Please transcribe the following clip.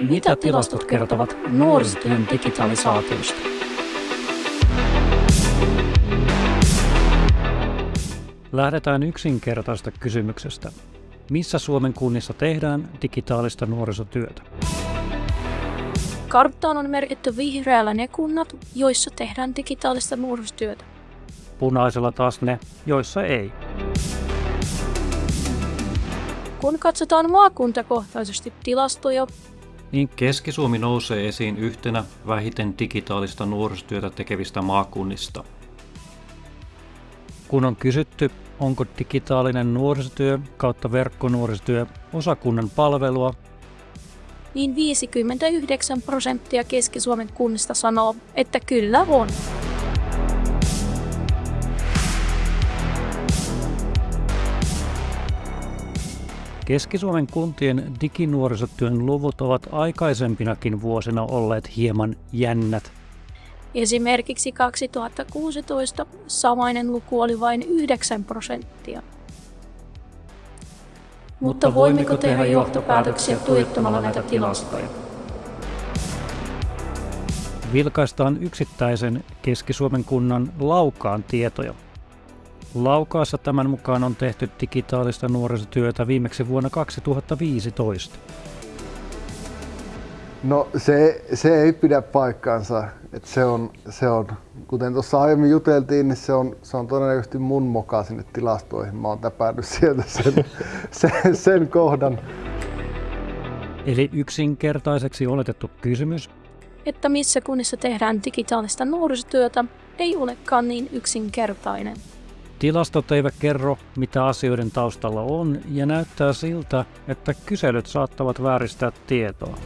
Mitä tilastot kertovat nuorisotyön digitalisaatiosta? Lähdetään yksinkertaista kysymyksestä. Missä Suomen kunnissa tehdään digitaalista nuorisotyötä? Karttaan on merkitty vihreällä ne kunnat, joissa tehdään digitaalista nuorisotyötä. Punaisella taas ne, joissa ei. Kun katsotaan maakuntakohtaisesti tilastoja, niin Keski-Suomi nousee esiin yhtenä vähiten digitaalista nuorisotyötä tekevistä maakunnista. Kun on kysytty, onko digitaalinen nuorisotyö kautta verkkonuorisotyö osa kunnan palvelua, niin 59 prosenttia Keski-Suomen kunnista sanoo, että kyllä on. Keski-Suomen kuntien diginuorisotyön luvut ovat aikaisempinakin vuosina olleet hieman jännät. Esimerkiksi 2016 samainen luku oli vain 9 prosenttia. Mutta voimmeko tehdä johtopäätöksiä tuijottamalla näitä tilastoja? Vilkaistaan yksittäisen Keski-Suomen kunnan Laukaan tietoja. Laukaassa tämän mukaan on tehty digitaalista nuorisotyötä viimeksi vuonna 2015. No se, se ei pidä paikkaansa. Et se, on, se on, kuten tuossa aiemmin juteltiin, niin se on, se on todennäköisesti mun moka sinne tilastoihin. Mä oon täpännyt sieltä sen, sen, sen kohdan. Eli yksinkertaiseksi oletettu kysymys. Että missä kunnissa tehdään digitaalista nuorisotyötä, ei olekaan niin yksinkertainen. Tilastot eivät kerro, mitä asioiden taustalla on, ja näyttää siltä, että kyselyt saattavat vääristää tietoa.